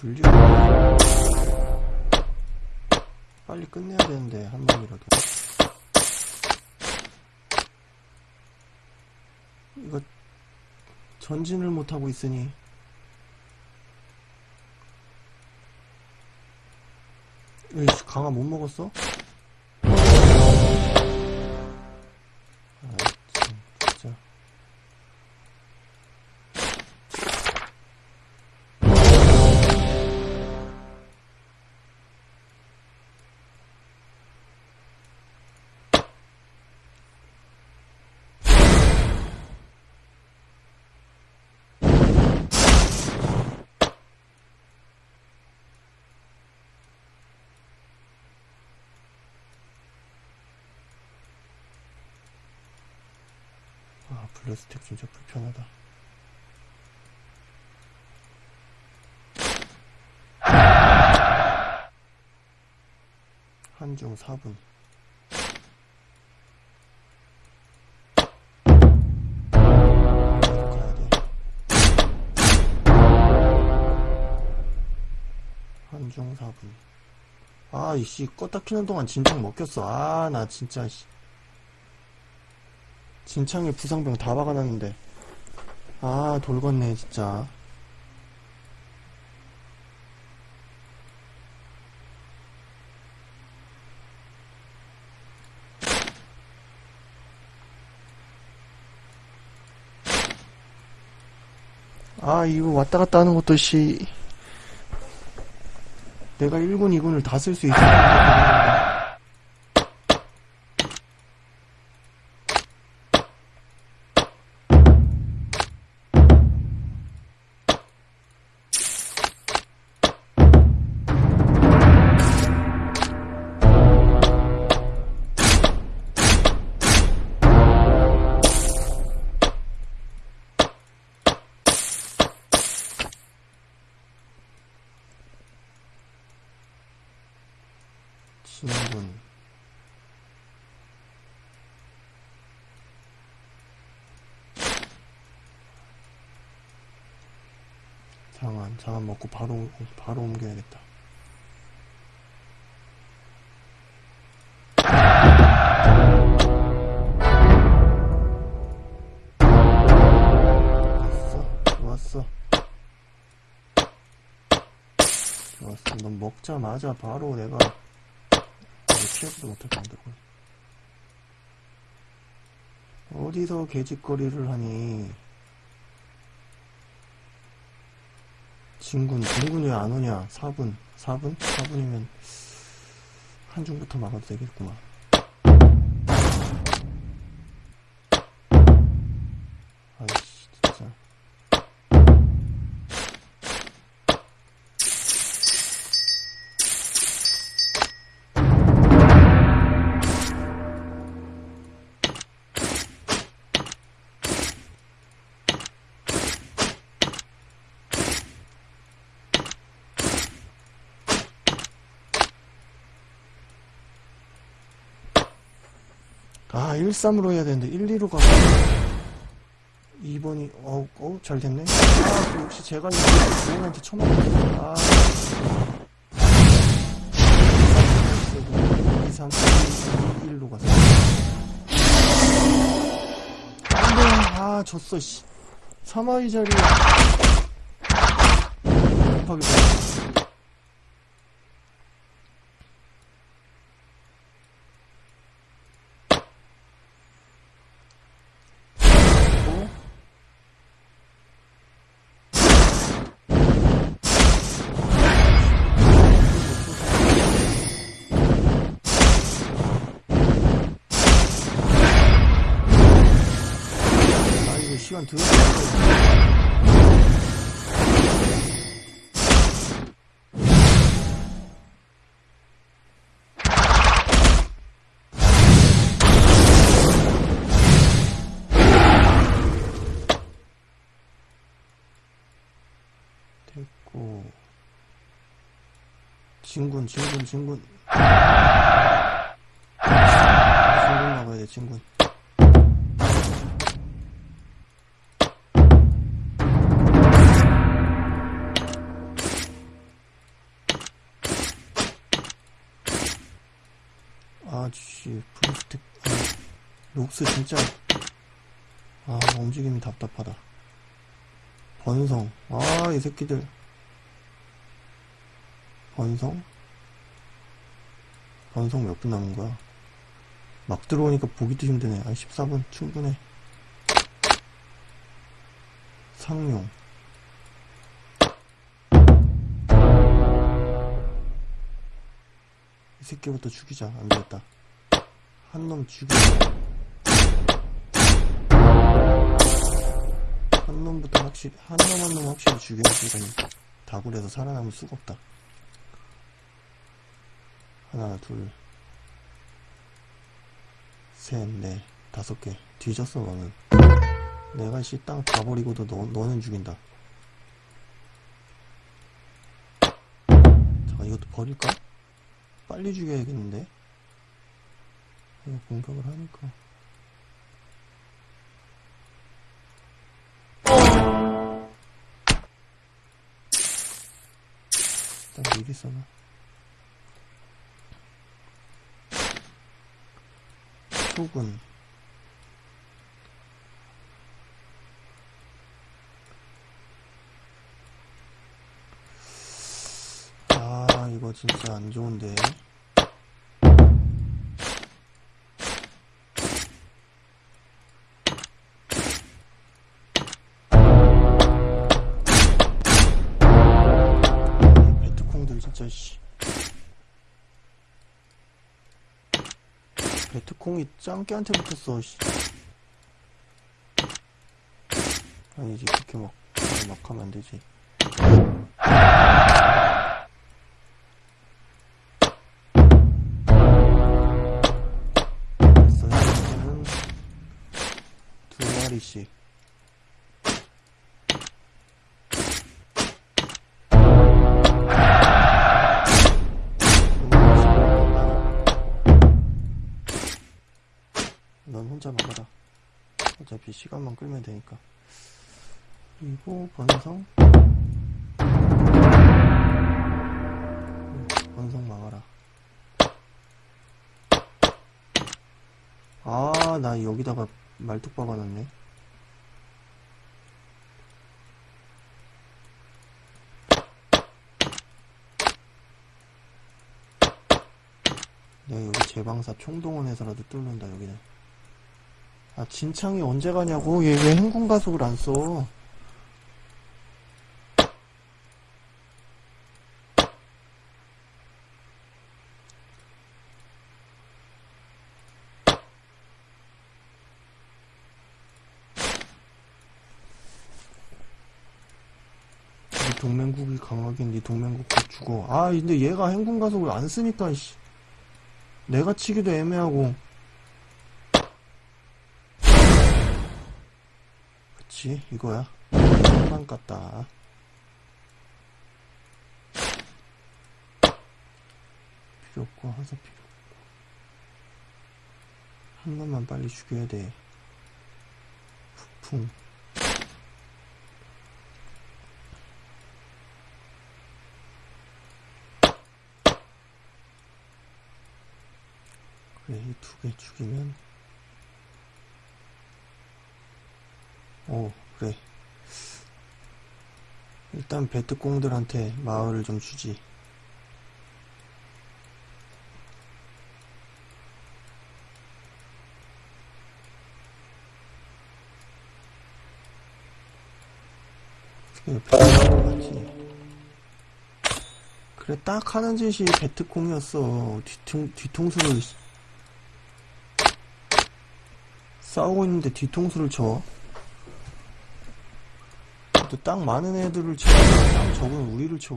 분류 빨리 끝내야 되는데 한 명이라도. 이거 전진을 못하고 있으니. 에이씨 강화 못 먹었어? 블루스택 진짜 불편하다. 한중 4분. 가야 돼. 한중 4분. 아, 이씨, 껐다 키는 동안 진창 먹혔어. 아, 나 진짜, 씨. 진창에 부상병 다 박아놨는데. 아 돌겠네 진짜. 아 이거 왔다 갔다 하는 것도 씨. 내가 1군 2군을 다 쓸 수 있을 신분. 장안 장안 먹고 바로 바로 옮겨야겠다. 먹자마자 바로 내가 피하지도 못하게 만들고 어디서 개짓거리를 하니? 진군 진군이 왜안 오냐? 4분 4분? 4분이면 한중부터 막아도 되겠구만 1-3으로 해야 되는데 1-2로 가고. 2번이 어우 어우 잘 됐네. 아그 역시 제가 주인한테 처먹었어 아 2, 3, 1로 갔어 안돼. 아 졌어 씨. 3화위 자리. 급하게 시간 들어 됐고. 진군 진군 진군. 진군 나가야 돼 진군 녹스 진짜. 아 움직임이 답답하다. 번성. 아 이 새끼들. 번성? 번성 몇 분 남은 거야? 막 들어오니까 보기도 힘드네. 아 14분. 충분해. 상용. 이 새끼부터 죽이자. 안되겠다. 한 놈 죽이자 한 놈부터 확실히 한 놈 한 놈 확실히 이건 다굴에서 살아남을 수가 없다. 하나 둘셋넷. 다섯 개. 뒤졌어 너는. 내가 씨 땅 다 버리고도 너, 너는 죽인다. 자 이것도 버릴까? 빨리 죽여야겠는데? 이거 공격을 하니까 일단 미리 써놔. 초군 아 이거 진짜 안 좋은데 베트콩이 짱깨한테 붙었어 씨. 아니지 그렇게 막, 막 하면 안 되지. 됐어 두 마리씩 어차피 시간만 끌면 되니까. 그리고 번성. 응, 번성 막아라. 아, 나 여기다가 말뚝 박아놨네. 내가 여기 제방사 총동원해서라도 뚫는다, 여기는. 아, 진창이 언제 가냐고? 얘 왜 행군 가속을 안 써? 네 동맹국이 강하긴 네 동맹국 곧 죽어. 아, 근데 얘가 행군 가속을 안 쓰니까, 씨. 내가 치기도 애매하고. 그치 이거야. 한만 깠다. 필요 없고 하사 필요 없고. 한 놈만 빨리 죽여야 돼. 후풍. 그래 이 두 개 죽이면 오, 그래. 일단 베트공들한테 마을을 좀 주지. 그래, 딱 하는 짓이 베트콩이었어. 뒤통, 뒤통수를, 싸우고 있는데 뒤통수를 쳐. 또땅 많은 애들을 쳐. 땅 적은 우리를 쳐.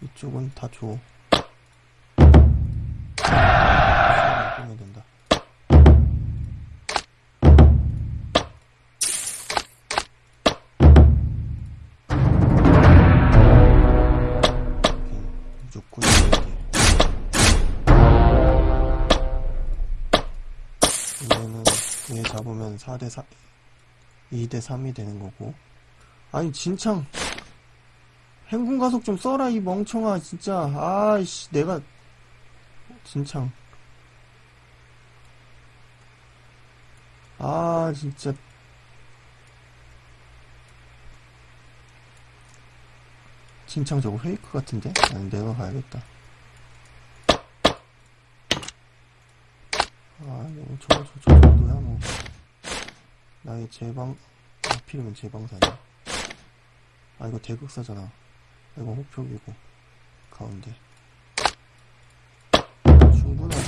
이쪽은 다 줘. 2대 3이 되는 거고. 아니, 진창. 행군 가속 좀 써라, 이 멍청아, 진짜. 아이씨, 내가. 진창. 아, 진짜. 진창 저거 페이크 같은데? 아니, 내가 가야겠다. 아, 뭐, 저, 저, 저 정도야, 뭐. 나의 제방, 하필이면 제방사냐. 아, 이거 대극사잖아. 이거 호표기고, 가운데. 충분하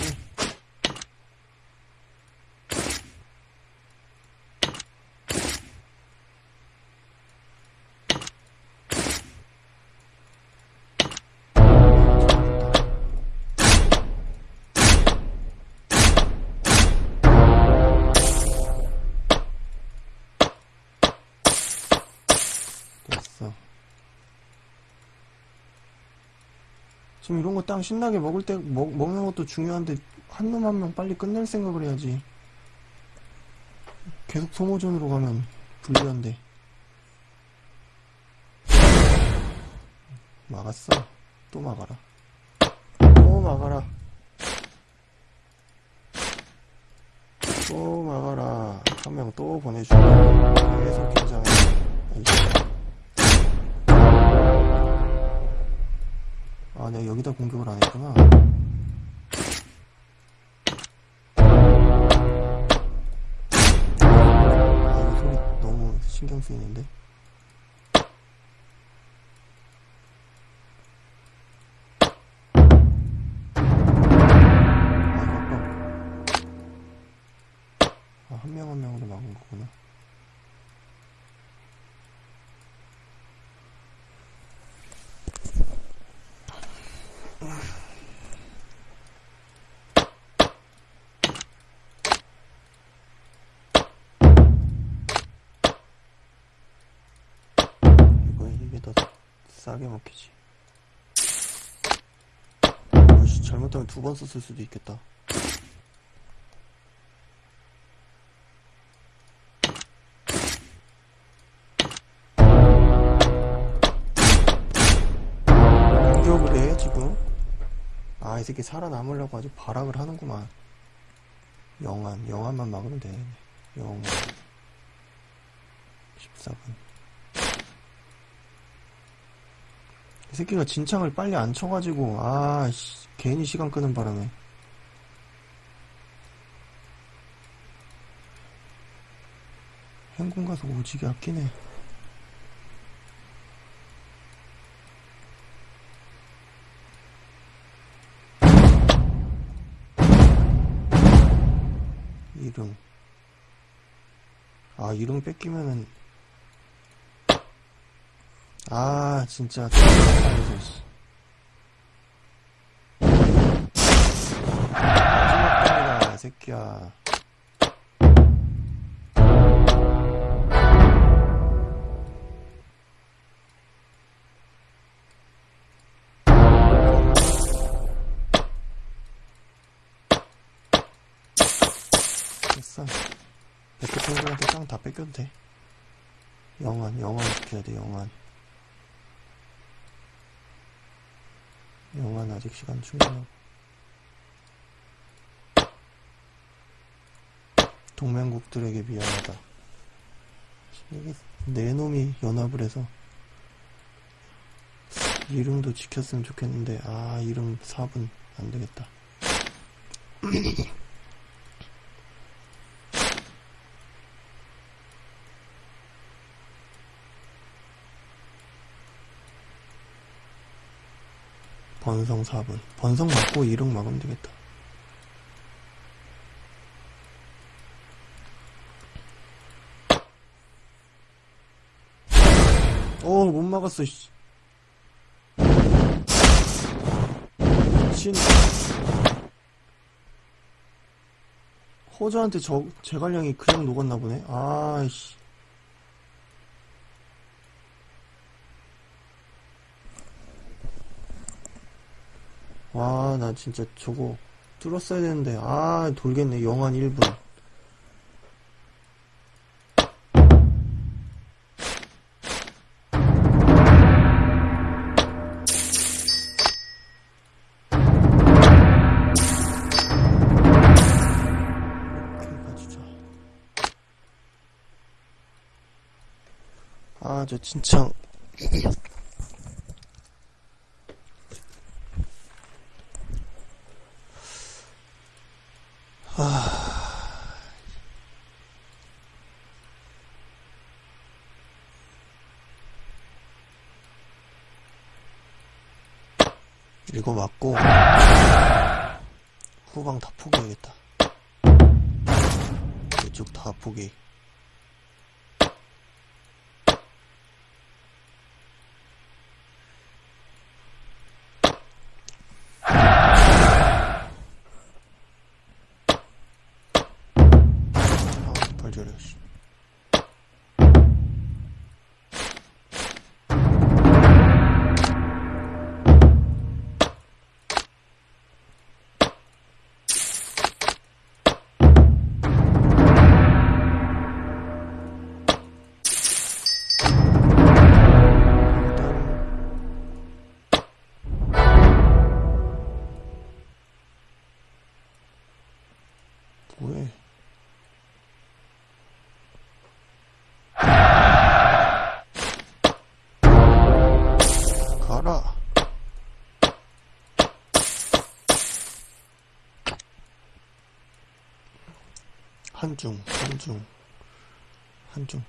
지금 이런 거 땅 신나게 먹을 때, 먹, 먹는 것도 중요한데, 한놈한명 빨리 끝낼 생각을 해야지. 계속 소모전으로 가면 불리한데. 막았어. 또 막아라. 또 막아라. 또 막아라. 한 명 또 보내주고. 계속 긴장해. 아, 내가 여기다 공격을 안 했구나. 아, 이거 소리 너무 신경 쓰이는데. 이거 이게 더 싸게 먹히지. 잘못하면 두 번 썼을 수도 있겠다. 새끼 살아남으려고 아주 발악을 하는구만. 영안 영안만 막으면 돼. 영안 14분. 이 새끼가 진창을 빨리 안 쳐가지고, 아, 씨, 괜히 시간 끄는 바람에. 행군 가서 오지게 아끼네. 아, 이름 뺏기면은, 아, 진짜. 마지막 판이다, 새끼야. 됐어. 백호탱들한테 땅다 뺏겨도 돼. 영환, 영환 지켜야 돼, 영환. 영환 아직 시간 충분하고. 동맹국들에게 미안하다. 이게 네 놈이 연합을 해서 이름도 지켰으면 좋겠는데 아 이름 4분 안 되겠다. 번성 4분. 번성 맞고 이름 막으면 되겠다. 어, 못 막았어, 씨. 미친. 호저한테 저, 제갈량이 그냥 녹았나 보네. 아이씨. 와, 나 진짜 저거 뚫었어야 되는데. 아, 돌겠네. 영한 1분. 아, 저 진창 이거 맞고 후방 다 포기해야겠다. 이쪽 다 포기. 한중, 한중, 한중,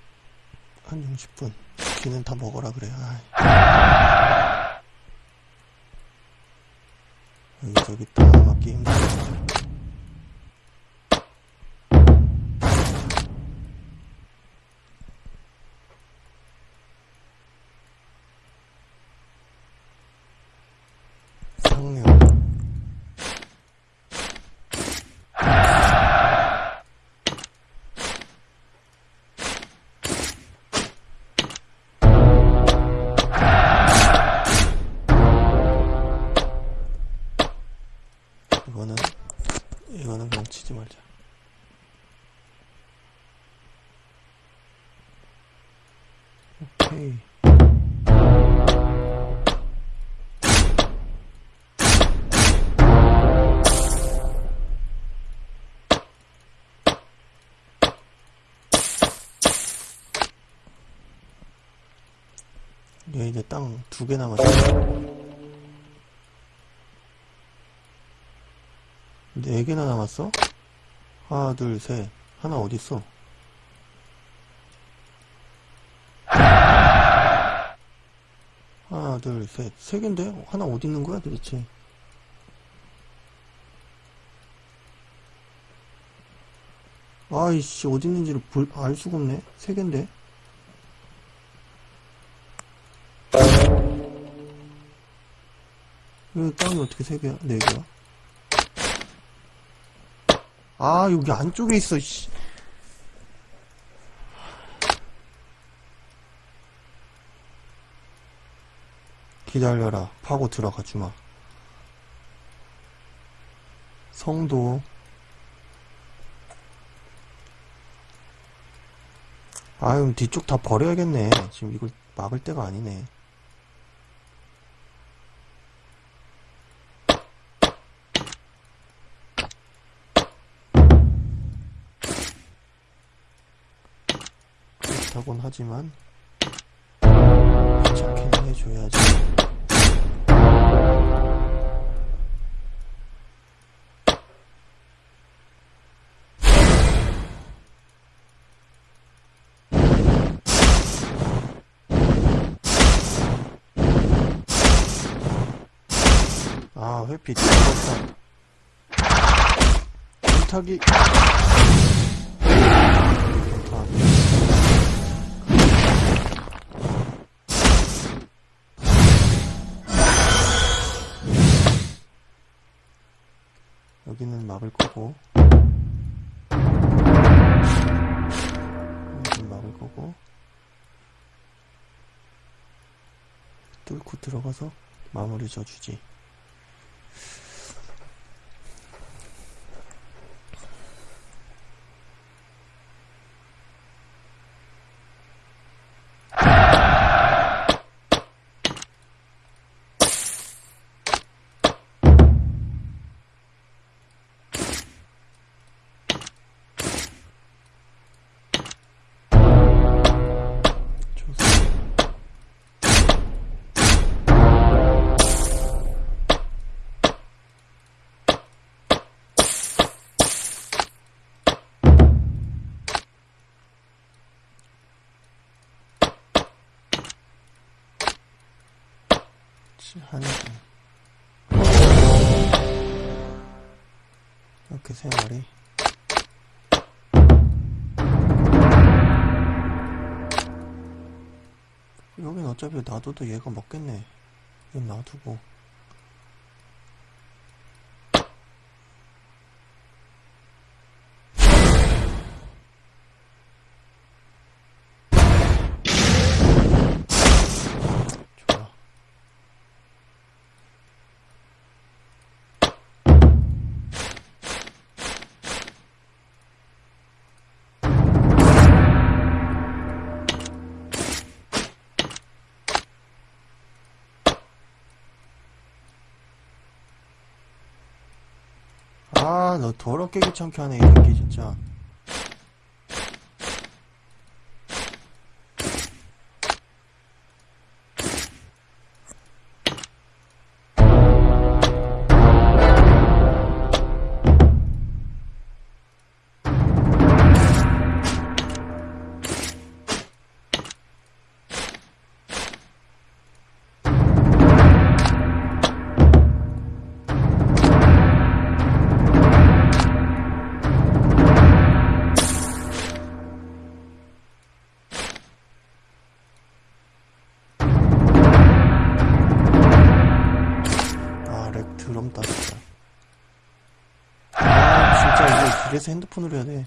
한중 10분. 귀는 다 먹어라 그래. 아이. 여기저기 다 맞기 힘들어. 얘 이제 땅 두 개 남았어. 네 개나 남았어? 하나, 둘, 셋. 하나 어딨어? 하나, 둘, 셋. 세 개인데? 하나 어디 있는 거야 도대체? 아이씨, 어디 있는지를 볼, 알 수가 없네. 세 개인데? 이 땅이 어떻게 세 개야? 네 개야? 아, 여기 안쪽에 있어, 씨. 기다려라. 파고 들어가 주마. 성도. 아유, 뒤쪽 다 버려야겠네. 지금 이걸 막을 때가 아니네. 그렇다곤 하지만 귀찮게는 해줘야지. 아, 회피 뒤졌다. 불타기. 여기는 막을 거고. 여기는 막을 거고. 뚫고 들어가서 마무리 져주지 씨, 한이 이렇게 세 마리. 여긴 어차피 놔둬도 얘가 먹겠네. 얘 놔두고. 아, 너 더럽게 귀찮게 하네, 이 새끼, 진짜. 이래서 핸드폰으로 해야 돼.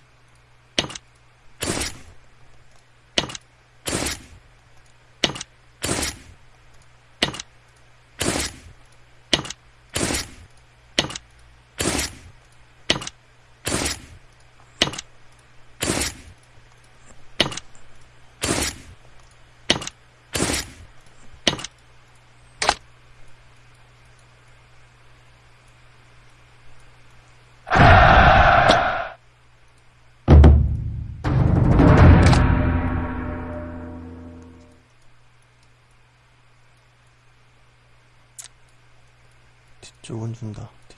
뒤쪽은 준다. 뒤-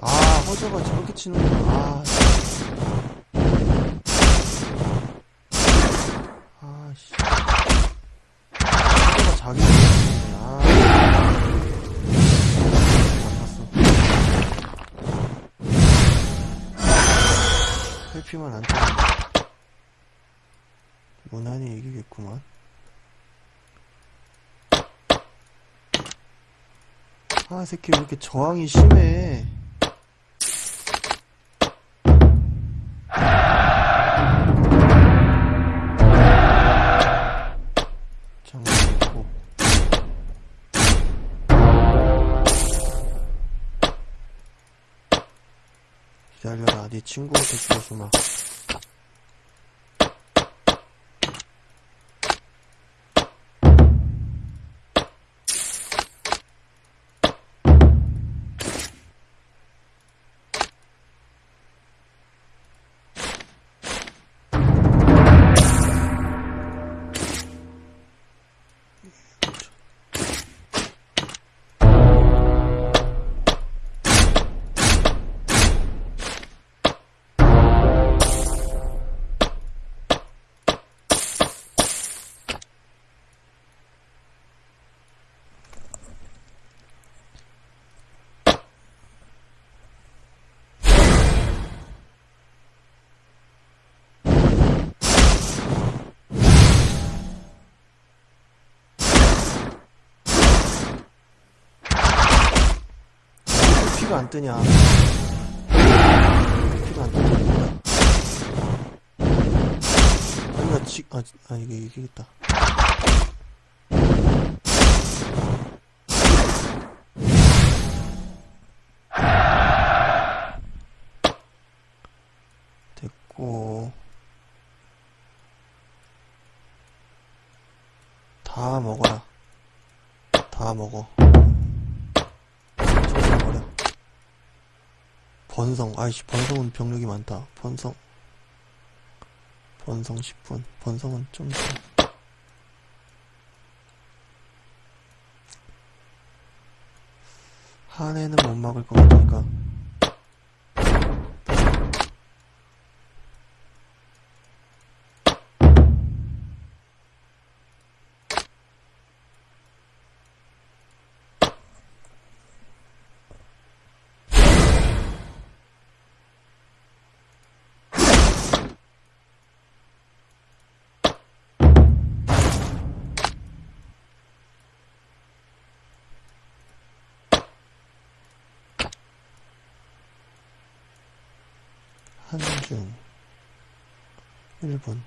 아, 허저가 저렇게 치는구나. 아, 아, 씨. 허저가 자기 치는구나. 아. 안 되면 무난히 이기겠구만. 아, 새끼 왜 이렇게 저항이 심해. 기다려라, 네 친구한테 주워주마. 피가 안 뜨냐? 피가 안 뜨냐? 아니, 나 지, 아, 아, 이게 이기겠다. 됐고. 다 먹어라. 다 먹어. 번성, 아이씨, 번성은 병력이 많다. 번성. 번성 10분. 번성은 좀 더. 한 해는 못 막을 것 같으니까. 한중 1분